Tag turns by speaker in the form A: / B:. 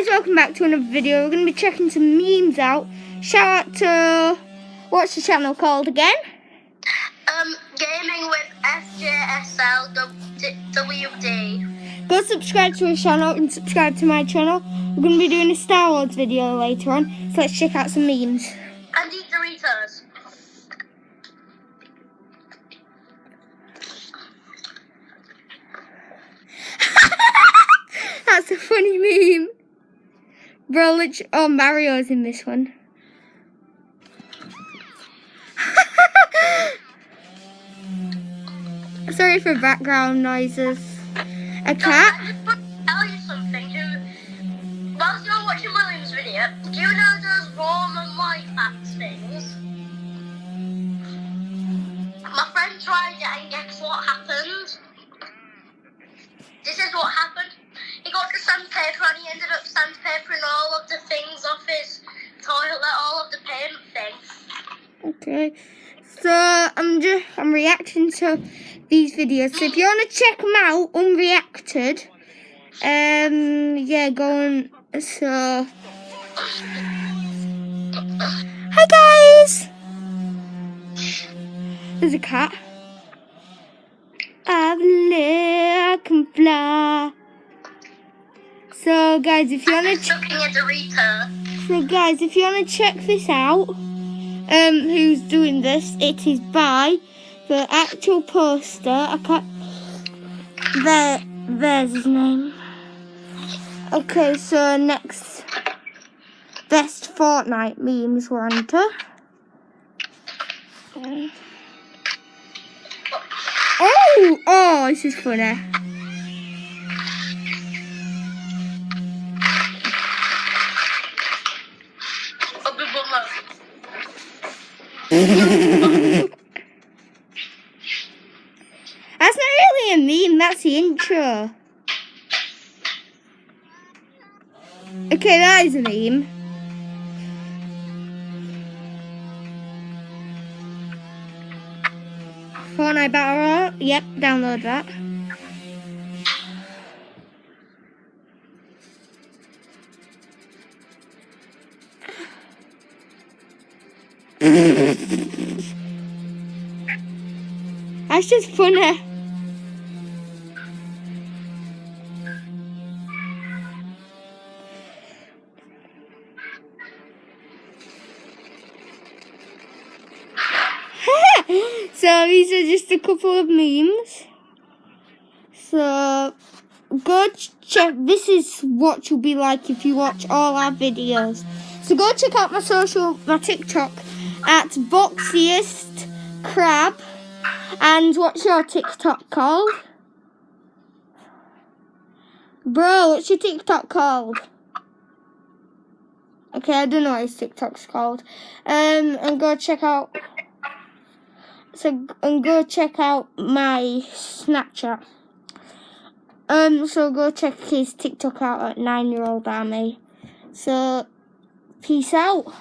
A: guys, welcome back to another video. We're going to be checking some memes out. Shout out to, what's the channel called again?
B: Um, gaming with FJSLWD.
A: Go subscribe to his channel and subscribe to my channel. We're going to be doing a Star Wars video later on, so let's check out some memes.
B: And eat Doritos.
A: That's a funny meme. Bro, literally, oh, Mario's in this one. Sorry for background noises. A cat?
B: I just want to tell you something. Do, whilst you're watching William's video, do you know those Roman life hacks things? My friend tried it and guess what happened? This is what happened. He got the sandpaper and he ended up sandpapering all of the things off his toilet, all of the paint things.
A: Okay. So I'm just I'm reacting to these videos. So if you want to check them out, unreacted, um, yeah, go on. So, hi guys. There's a cat. I believe I can fly. So guys, if you want to check.
B: Looking at Dorito.
A: So guys, if you want to check this out, um, who's doing this, it is by the actual poster. I can't. There, there's his name. Okay, so next, best Fortnite memes we're on. Oh, oh, this is funny. That's not really a meme, that's the intro. Okay, that is a meme. Fortnite Battle Royale. Yep, download that. That's just funny. so these are just a couple of memes. So go check. This is what you'll be like if you watch all our videos. So go check out my social, my TikTok at Boxiest Crab. And what's your TikTok called? Bro, what's your TikTok called? Okay, I don't know what his TikTok's called. Um, and go check out. So and go check out my Snapchat. Um, so go check his TikTok out at nine year old army. So, peace out.